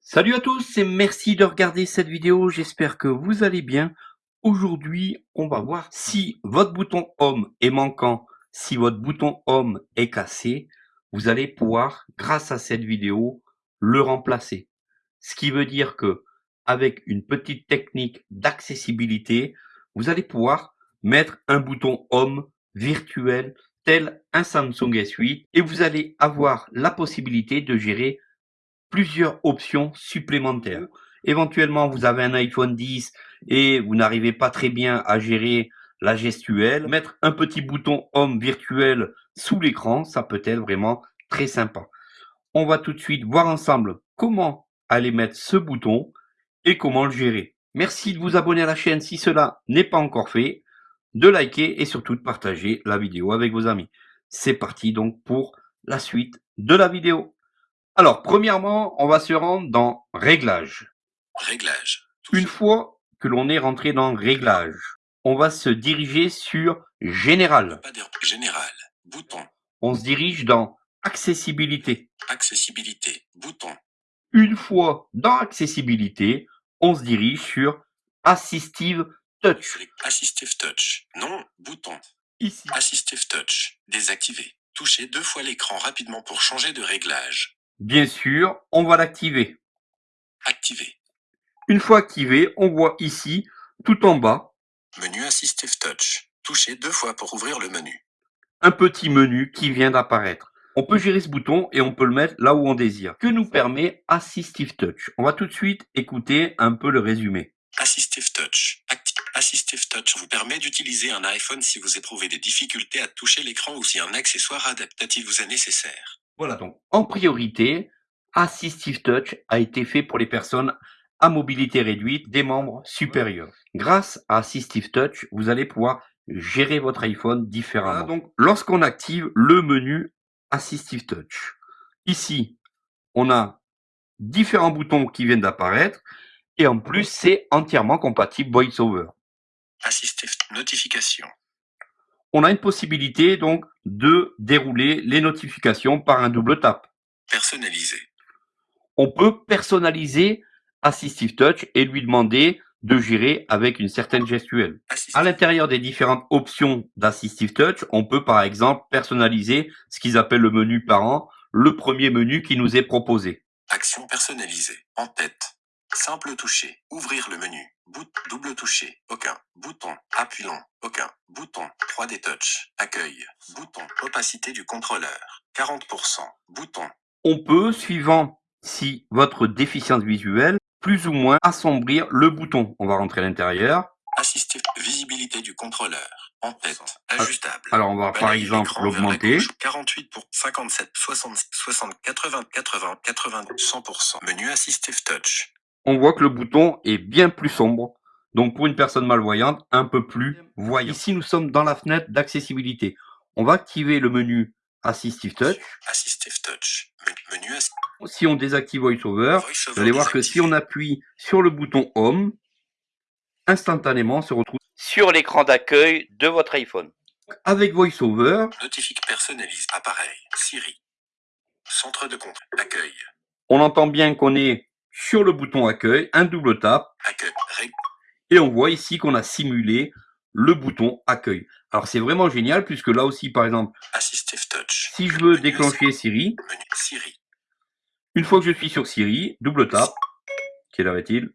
Salut à tous et merci de regarder cette vidéo, j'espère que vous allez bien. Aujourd'hui, on va voir si votre bouton Home est manquant, si votre bouton Home est cassé, vous allez pouvoir, grâce à cette vidéo, le remplacer. Ce qui veut dire que, avec une petite technique d'accessibilité, vous allez pouvoir mettre un bouton Home virtuel tel un Samsung S8 et vous allez avoir la possibilité de gérer plusieurs options supplémentaires. Éventuellement, vous avez un iPhone 10 et vous n'arrivez pas très bien à gérer la gestuelle. Mettre un petit bouton Home virtuel sous l'écran, ça peut être vraiment très sympa. On va tout de suite voir ensemble comment aller mettre ce bouton et comment le gérer. Merci de vous abonner à la chaîne si cela n'est pas encore fait, de liker et surtout de partager la vidéo avec vos amis. C'est parti donc pour la suite de la vidéo. Alors, premièrement, on va se rendre dans Réglages. Réglages. Une fois que l'on est rentré dans Réglages, on va se diriger sur Général. Général. Bouton. On se dirige dans Accessibilité. Accessibilité. Bouton. Une fois dans Accessibilité, on se dirige sur Assistive Touch. Assistive Touch. Non. Bouton. Ici. Assistive Touch. Désactivé. Touchez deux fois l'écran rapidement pour changer de réglage. Bien sûr, on va l'activer. Activé. Une fois activé, on voit ici, tout en bas, Menu Assistive Touch. Touchez deux fois pour ouvrir le menu. un petit menu qui vient d'apparaître. On peut gérer ce bouton et on peut le mettre là où on désire. Que nous permet Assistive Touch? On va tout de suite écouter un peu le résumé. Assistive Touch. Assistive Touch vous permet d'utiliser un iPhone si vous éprouvez des difficultés à toucher l'écran ou si un accessoire adaptatif vous est nécessaire. Voilà donc, en priorité, Assistive Touch a été fait pour les personnes à mobilité réduite des membres supérieurs. Grâce à Assistive Touch, vous allez pouvoir gérer votre iPhone différemment. donc, lorsqu'on active le menu Assistive Touch, ici, on a différents boutons qui viennent d'apparaître et en plus, c'est entièrement compatible VoiceOver. Assistive Notification. On a une possibilité donc de dérouler les notifications par un double tap. Personnalisé. on peut personnaliser Assistive Touch et lui demander de gérer avec une certaine gestuelle. Assistive À l'intérieur des différentes options d'Assistive Touch, on peut par exemple personnaliser ce qu'ils appellent le menu parent, le premier menu qui nous est proposé. Action personnalisée. En tête. Simple toucher. Ouvrir le menu. Bout, double toucher. Aucun. Bouton. Appuyant. Aucun. Bouton. 3D touch. Accueil. Bouton. Opacité du contrôleur. 40%. Bouton. On peut, suivant si votre déficience visuelle, plus ou moins assombrir le bouton. On va rentrer à l'intérieur. Assistive. Visibilité du contrôleur. En tête. Ajustable. Alors on va par exemple l'augmenter. gauche. 48 pour 57, 60, 60, 80, 80, 80, 100%. Menu Assistive Touch. on voit que le bouton est bien plus sombre. Donc pour une personne malvoyante, un peu plus voyant. Ici, nous sommes dans la fenêtre d'accessibilité. On va activer le menu Assistive Touch. Assistive Touch. Men- Menu Ass- Si on désactive VoiceOver, vous allez voir que si on appuie sur le bouton Home, instantanément on se retrouve sur l'écran d'accueil de votre iPhone. Avec VoiceOver, Notifique personnalise. Appareil. Siri. Centre de compte. Accueil. on entend bien qu'on est sur le bouton accueil, un double tap, Accueil. Ré- et on voit ici qu'on a simulé le bouton accueil. Alors c'est vraiment génial puisque là aussi, par exemple, Assistive Touch. si je veux déclencher Siri, Menu Siri. Une fois que je suis sur Siri, double tap, quelle heure est-il?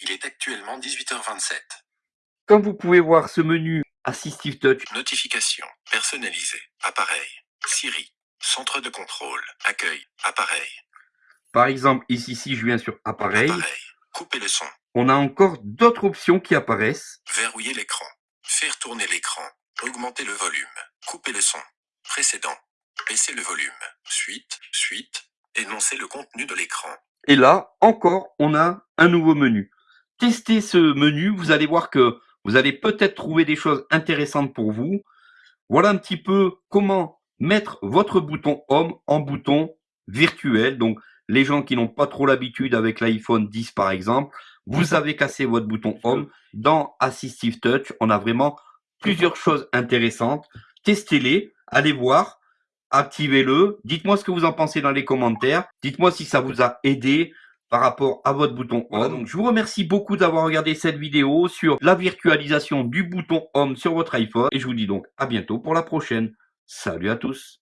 Il est actuellement 18h27. Comme vous pouvez voir ce menu Assistive Touch, Notification. Personnalisée. Appareil. Siri. Centre de contrôle. Accueil. Appareil. par exemple ici, si je viens sur Appareil, Appareil. Couper le son. on a encore d'autres options qui apparaissent. Verrouiller l'écran. Faire tourner l'écran. Augmenter le volume. Couper le son. Précédent. Baisser le volume. Suite. Suite. Énoncer le contenu de l'écran. Et là, encore, on a un nouveau menu. Testez ce menu, vous allez voir que vous allez peut-être trouver des choses intéressantes pour vous. Voilà un petit peu comment mettre votre bouton Home en bouton virtuel. Donc, les gens qui n'ont pas trop l'habitude avec l'iPhone 10 par exemple, vous avez cassé votre bouton Home. Dans Assistive Touch, on a vraiment plusieurs choses intéressantes. Testez-les, allez voir, activez-le. Dites-moi ce que vous en pensez dans les commentaires. Dites-moi si ça vous a aidé par rapport à votre bouton Home. Je vous remercie beaucoup d'avoir regardé cette vidéo sur la virtualisation du bouton Home sur votre iPhone. Et je vous dis donc à bientôt pour la prochaine. Salut à tous